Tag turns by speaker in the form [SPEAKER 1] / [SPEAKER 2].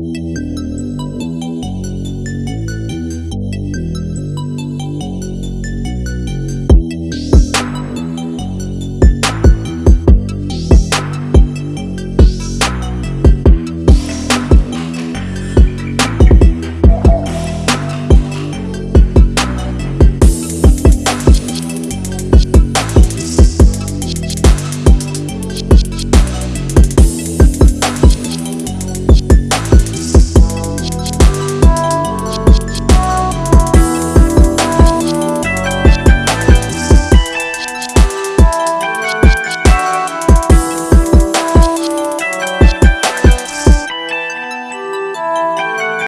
[SPEAKER 1] Ooh.